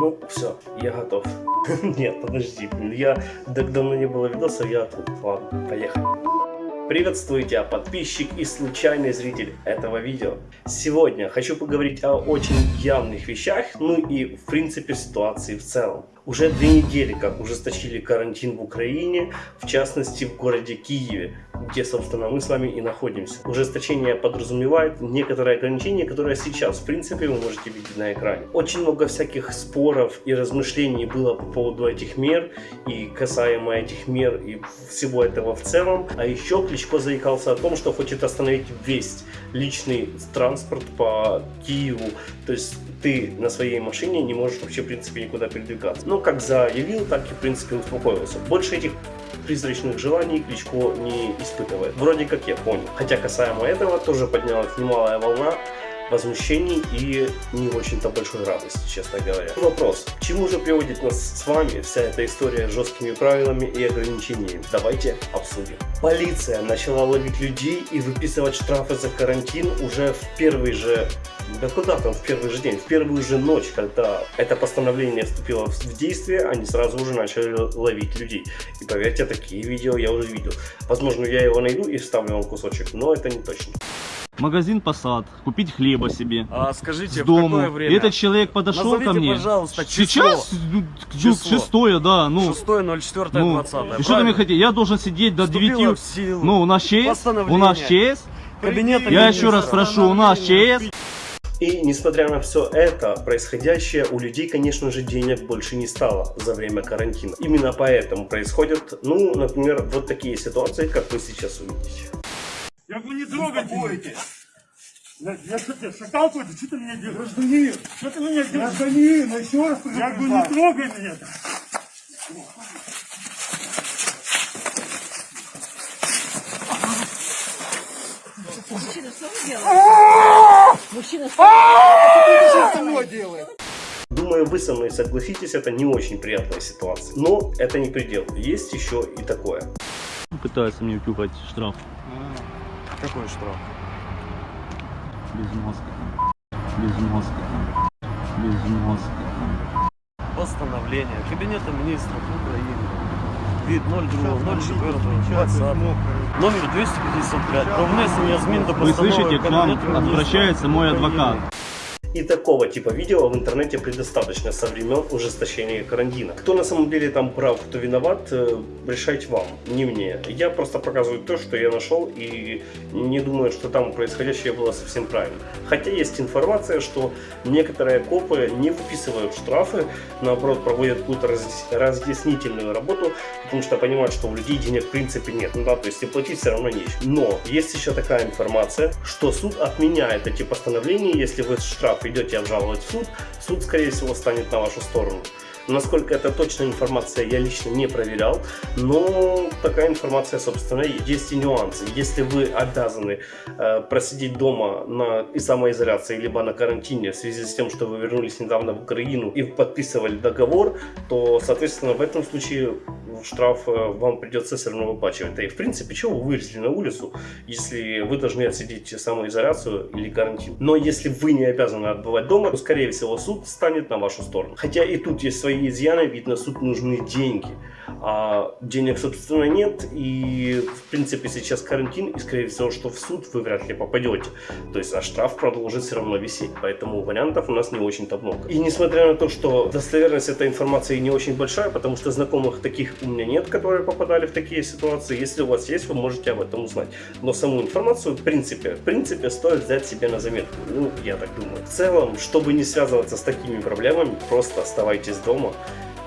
Ну, все, я готов. Нет, подожди, я так давно не было видоса, я тут. Ладно, поехали. Приветствуйте, подписчик и случайный зритель этого видео. Сегодня хочу поговорить о очень явных вещах, ну и в принципе ситуации в целом. Уже две недели как ужесточили карантин в Украине, в частности в городе Киеве, где, собственно, мы с вами и находимся. Ужесточение подразумевает некоторые ограничения, которые сейчас, в принципе, вы можете видеть на экране. Очень много всяких споров и размышлений было по поводу этих мер и касаемо этих мер и всего этого в целом. А еще Кличко заикался о том, что хочет остановить весь личный транспорт по Киеву. То есть ты на своей машине не можешь вообще, в принципе, никуда передвигаться. Но как заявил, так и, в принципе, успокоился. Больше этих призрачных желаний Кличко не испытывает. Вроде как я понял. Хотя касаемо этого тоже поднялась немалая волна возмущений и не очень-то большой радости, честно говоря. Вопрос, к чему же приводит нас с вами вся эта история с жесткими правилами и ограничениями? Давайте обсудим. Полиция начала ловить людей и выписывать штрафы за карантин уже в первый же да куда там в первый же день, в первую же ночь, когда это постановление вступило в действие, они сразу уже начали ловить людей. И поверьте, такие видео я уже видел. Возможно, я его найду и вставлю вам кусочек, но это не точно магазин Посад, купить хлеба себе. А скажите, с дому. в какое время? Этот человек подошел Назовите, ко мне. пожалуйста, число. Сейчас ну, Число. шестое, да, ну. 6 04 ну, 20 и что ты мне хотите? Я должен сидеть до Вступило 9. в силу Ну, у нас ЧС? У нас ЧС? Кабинета Я еще раз прошу, у нас ЧС? И несмотря на все это, происходящее, у людей, конечно же, денег больше не стало за время карантина. Именно поэтому происходят, ну, например, вот такие ситуации, как вы сейчас увидите. Говорю, не трогайте. Я, я что тебе, шакал какой-то? Что ты меня делаешь? Гражданин! Что ты меня делаешь? Гражданин, ну еще раз Я говорю, не трогай меня. Мужчина, что вы делаете? Мужчина, что вы делаете? Думаю, вы со мной согласитесь, это не очень приятная ситуация. Но это не предел. Есть еще и такое. Пытается мне втюхать штраф. Какой штраф? Без маски. Без маски. Без маски. Постановление Кабинета министров Украины. Вид 02.04.20. Номер 255. Про внесення змін до Вы постанови слышите, к нам Кабінету Міністрів обращается мой України. адвокат. И такого типа видео в интернете предостаточно со времен ужесточения карантина. Кто на самом деле там прав, кто виноват, э, решать вам, не мне. Я просто показываю то, что я нашел и не думаю, что там происходящее было совсем правильно. Хотя есть информация, что некоторые копы не выписывают штрафы, наоборот проводят какую-то разъяс- разъяснительную работу, потому что понимают, что у людей денег в принципе нет. Ну да, то есть и платить все равно нечего. Но есть еще такая информация, что суд отменяет эти постановления, если вы штраф идете обжаловать в суд, суд, скорее всего, станет на вашу сторону. Насколько это точная информация, я лично не проверял, но такая информация, собственно, есть. Есть и нюансы. Если вы обязаны э, просидеть дома на и самоизоляции, либо на карантине в связи с тем, что вы вернулись недавно в Украину и подписывали договор, то, соответственно, в этом случае штраф э, вам придется все равно выплачивать. Да и, в принципе, чего вы вылезли на улицу, если вы должны отсидеть самоизоляцию или карантин? Но если вы не обязаны отбывать дома, то, скорее всего, суд станет на вашу сторону. Хотя и тут есть свои изъяны, ведь на суд нужны деньги. А денег, собственно, нет. И, в принципе, сейчас карантин, и, скорее всего, что в суд вы вряд ли попадете. То есть, а штраф продолжит все равно висеть. Поэтому вариантов у нас не очень-то много. И несмотря на то, что достоверность этой информации не очень большая, потому что знакомых таких у меня нет, которые попадали в такие ситуации. Если у вас есть, вы можете об этом узнать. Но саму информацию, в принципе, в принципе, стоит взять себе на заметку. Ну, я так думаю. В целом, чтобы не связываться с такими проблемами, просто оставайтесь дома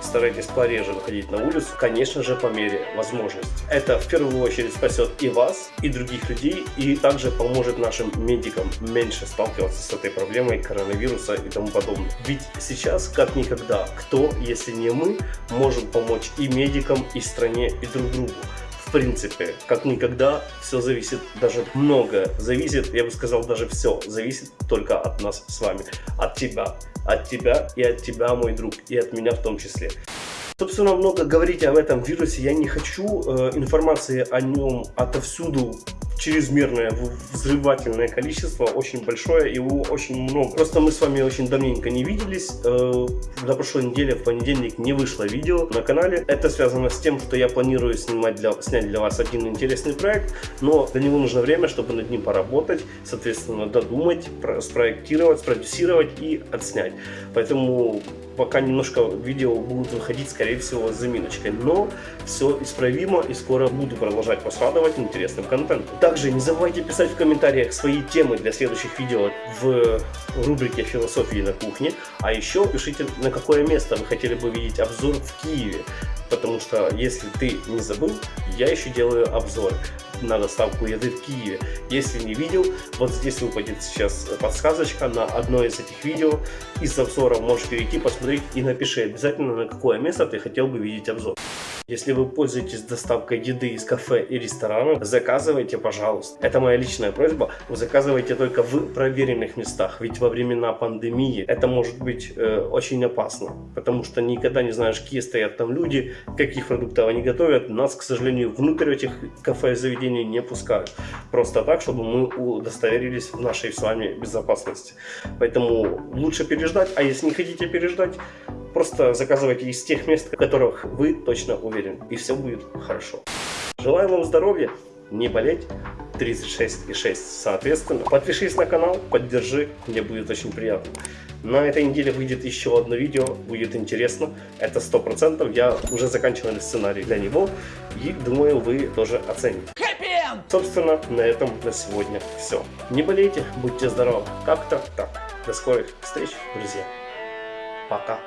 старайтесь пореже выходить на улицу, конечно же, по мере возможности. Это в первую очередь спасет и вас, и других людей, и также поможет нашим медикам меньше сталкиваться с этой проблемой коронавируса и тому подобное. Ведь сейчас, как никогда, кто, если не мы, можем помочь и медикам, и стране, и друг другу в принципе, как никогда, все зависит, даже многое зависит, я бы сказал, даже все зависит только от нас с вами, от тебя, от тебя и от тебя, мой друг, и от меня в том числе. Собственно, много говорить об этом вирусе я не хочу. Э, информации о нем отовсюду чрезмерное взрывательное количество, очень большое, его очень много. Просто мы с вами очень давненько не виделись. Э, На прошлой неделе в понедельник не вышло видео на канале. Это связано с тем, что я планирую снимать для, снять для вас один интересный проект, но для него нужно время, чтобы над ним поработать, соответственно, додумать, про- спроектировать, спродюсировать и отснять. Поэтому пока немножко видео будут выходить, скорее всего, с заминочкой. Но все исправимо и скоро буду продолжать вас радовать интересным контентом. Также не забывайте писать в комментариях свои темы для следующих видео в рубрике «Философии на кухне». А еще пишите, на какое место вы хотели бы видеть обзор в Киеве. Потому что, если ты не забыл, я еще делаю обзор на доставку еды в Киеве. Если не видел, вот здесь выпадет сейчас подсказочка на одно из этих видео. Из обзора можешь перейти, посмотреть и напиши обязательно, на какое место ты хотел бы видеть обзор. Если вы пользуетесь доставкой еды из кафе и ресторанов, заказывайте, пожалуйста. Это моя личная просьба. Вы заказывайте только в проверенных местах. Ведь во времена пандемии это может быть э, очень опасно. Потому что никогда не знаешь, какие стоят там люди, каких продуктов они готовят. Нас, к сожалению, внутрь этих кафе и заведений не пускают. Просто так, чтобы мы удостоверились в нашей с вами безопасности. Поэтому лучше переждать. А если не хотите переждать, Просто заказывайте из тех мест, в которых вы точно уверены. И все будет хорошо. Желаю вам здоровья, не болеть. 36,6 соответственно. Подпишись на канал, поддержи, мне будет очень приятно. На этой неделе выйдет еще одно видео, будет интересно. Это 100%, я уже заканчивал сценарий для него. И думаю, вы тоже оцените. Собственно, на этом на сегодня все. Не болейте, будьте здоровы. Как-то так. До скорых встреч, друзья. Пока.